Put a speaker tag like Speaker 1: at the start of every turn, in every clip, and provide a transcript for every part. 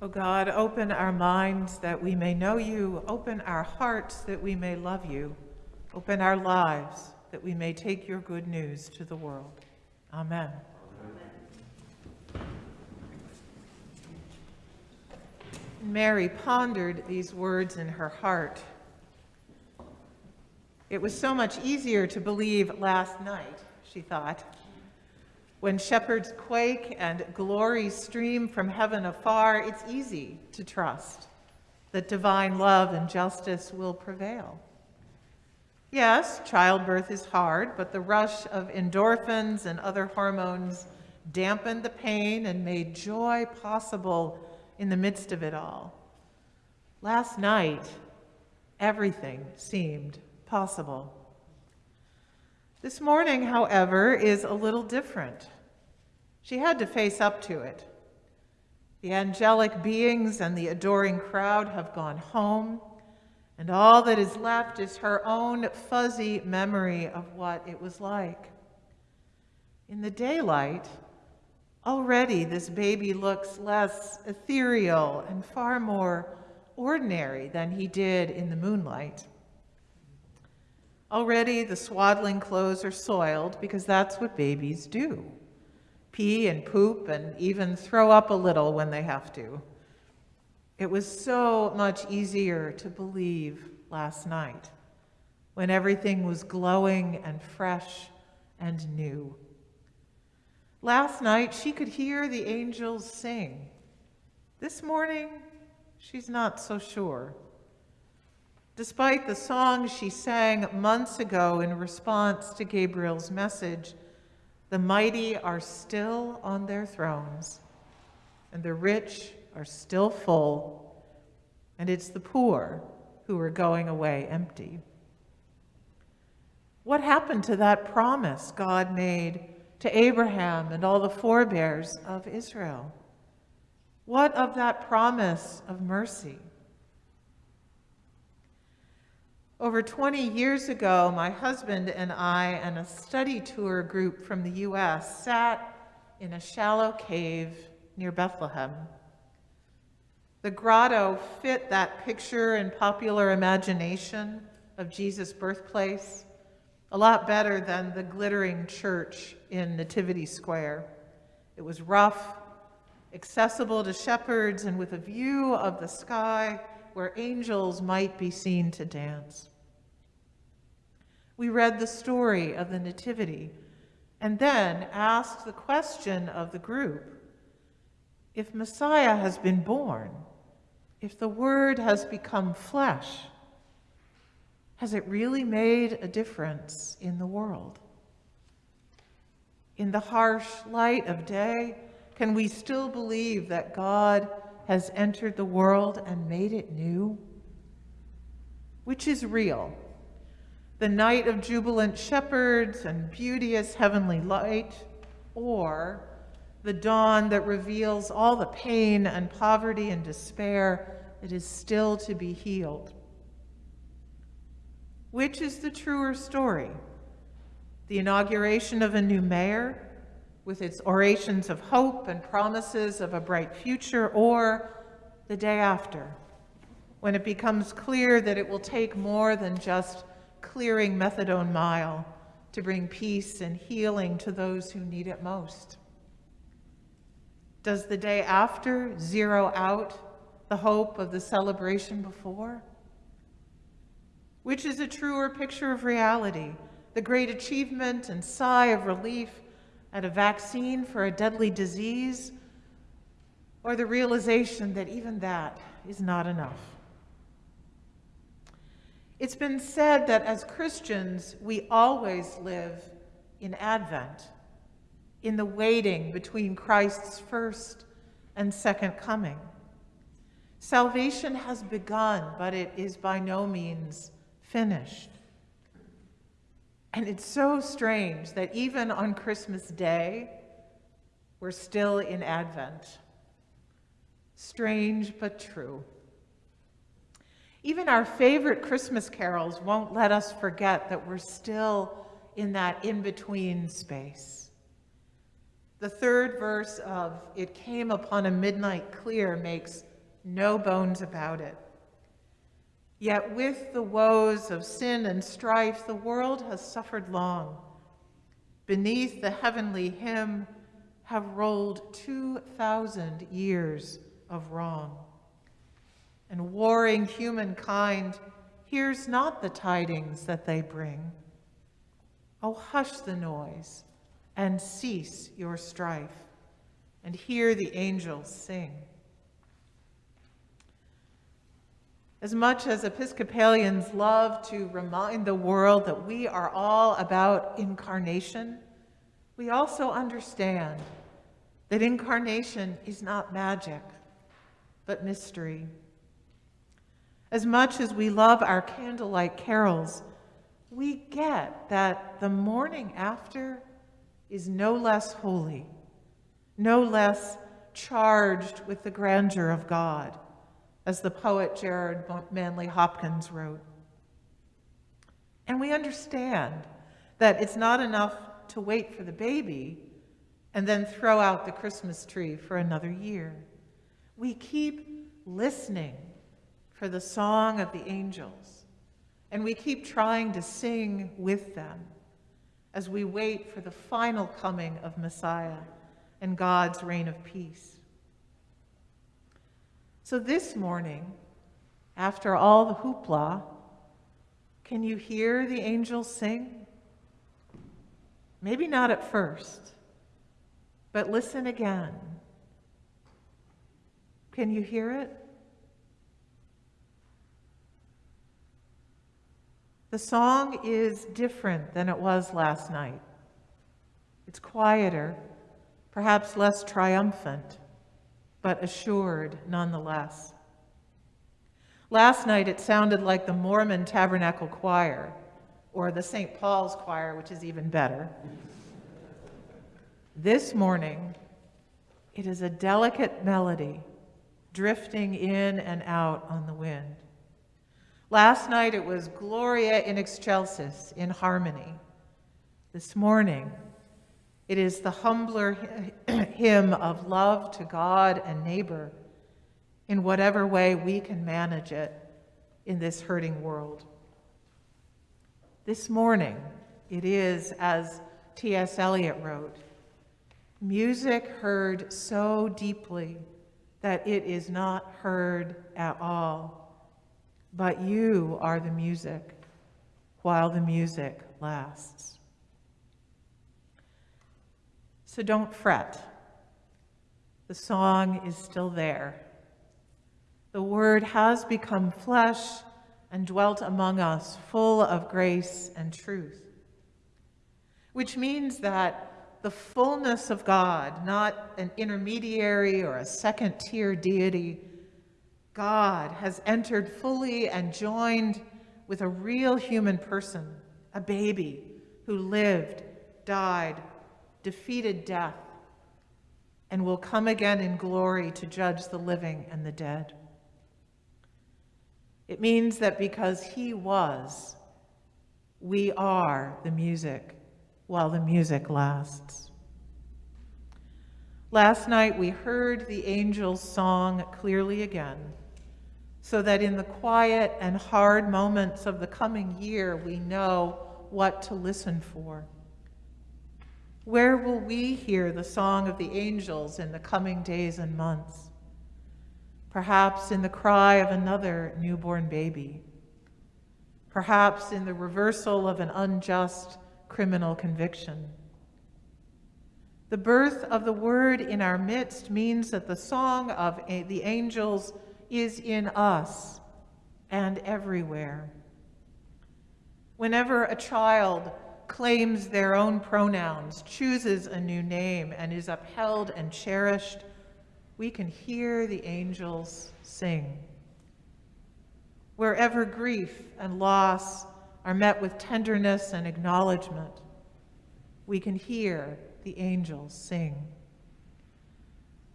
Speaker 1: O God, open our minds that we may know you, open our hearts that we may love you, open our lives that we may take your good news to the world. Amen. Mary pondered these words in her heart. It was so much easier to believe last night, she thought, when shepherds quake and glories stream from heaven afar, it's easy to trust that divine love and justice will prevail. Yes, childbirth is hard, but the rush of endorphins and other hormones dampened the pain and made joy possible in the midst of it all. Last night, everything seemed possible. This morning, however, is a little different. She had to face up to it. The angelic beings and the adoring crowd have gone home, and all that is left is her own fuzzy memory of what it was like. In the daylight, already this baby looks less ethereal and far more ordinary than he did in the moonlight. Already the swaddling clothes are soiled because that's what babies do. Pee and poop and even throw up a little when they have to. It was so much easier to believe last night when everything was glowing and fresh and new. Last night she could hear the angels sing. This morning, she's not so sure despite the song she sang months ago in response to Gabriel's message, the mighty are still on their thrones, and the rich are still full, and it's the poor who are going away empty. What happened to that promise God made to Abraham and all the forebears of Israel? What of that promise of mercy? Over 20 years ago, my husband and I and a study tour group from the US sat in a shallow cave near Bethlehem. The grotto fit that picture in popular imagination of Jesus' birthplace a lot better than the glittering church in Nativity Square. It was rough, accessible to shepherds, and with a view of the sky where angels might be seen to dance. We read the story of the Nativity and then asked the question of the group if Messiah has been born, if the Word has become flesh, has it really made a difference in the world? In the harsh light of day, can we still believe that God has entered the world and made it new? Which is real? The night of jubilant shepherds and beauteous heavenly light, or the dawn that reveals all the pain and poverty and despair that is still to be healed. Which is the truer story? The inauguration of a new mayor, with its orations of hope and promises of a bright future, or the day after, when it becomes clear that it will take more than just clearing methadone mile to bring peace and healing to those who need it most? Does the day after zero out the hope of the celebration before? Which is a truer picture of reality, the great achievement and sigh of relief at a vaccine for a deadly disease, or the realization that even that is not enough. It's been said that as Christians, we always live in Advent, in the waiting between Christ's first and second coming. Salvation has begun, but it is by no means finished. And it's so strange that even on Christmas Day, we're still in Advent. Strange but true. Even our favorite Christmas carols won't let us forget that we're still in that in between space. The third verse of It Came Upon a Midnight Clear makes no bones about it. Yet with the woes of sin and strife, the world has suffered long. Beneath the heavenly hymn have rolled 2,000 years of wrong. And warring humankind hears not the tidings that they bring. Oh, hush the noise and cease your strife, and hear the angels sing. As much as Episcopalians love to remind the world that we are all about incarnation, we also understand that incarnation is not magic, but mystery. As much as we love our candlelight carols, we get that the morning after is no less holy, no less charged with the grandeur of God as the poet Gerard Manley Hopkins wrote. And we understand that it's not enough to wait for the baby and then throw out the Christmas tree for another year. We keep listening for the song of the angels, and we keep trying to sing with them as we wait for the final coming of Messiah and God's reign of peace. So this morning, after all the hoopla, can you hear the angels sing? Maybe not at first, but listen again. Can you hear it? The song is different than it was last night. It's quieter, perhaps less triumphant but assured nonetheless. Last night it sounded like the Mormon Tabernacle Choir, or the St. Paul's Choir, which is even better. This morning, it is a delicate melody drifting in and out on the wind. Last night it was Gloria in Excelsis in harmony. This morning, it is the humbler hymn of love to God and neighbor in whatever way we can manage it in this hurting world. This morning, it is, as T.S. Eliot wrote, music heard so deeply that it is not heard at all, but you are the music while the music lasts. So don't fret. The song is still there. The Word has become flesh and dwelt among us, full of grace and truth. Which means that the fullness of God, not an intermediary or a second tier deity, God has entered fully and joined with a real human person, a baby who lived, died, defeated death, and will come again in glory to judge the living and the dead. It means that because he was, we are the music while the music lasts. Last night we heard the angel's song clearly again, so that in the quiet and hard moments of the coming year we know what to listen for. Where will we hear the song of the angels in the coming days and months? Perhaps in the cry of another newborn baby. Perhaps in the reversal of an unjust criminal conviction. The birth of the word in our midst means that the song of the angels is in us and everywhere. Whenever a child claims their own pronouns, chooses a new name, and is upheld and cherished, we can hear the angels sing. Wherever grief and loss are met with tenderness and acknowledgement, we can hear the angels sing.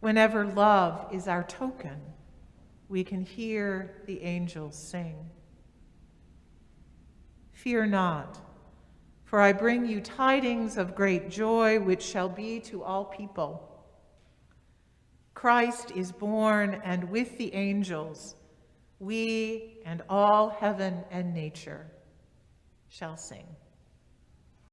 Speaker 1: Whenever love is our token, we can hear the angels sing. Fear not for I bring you tidings of great joy, which shall be to all people. Christ is born, and with the angels, we and all heaven and nature shall sing.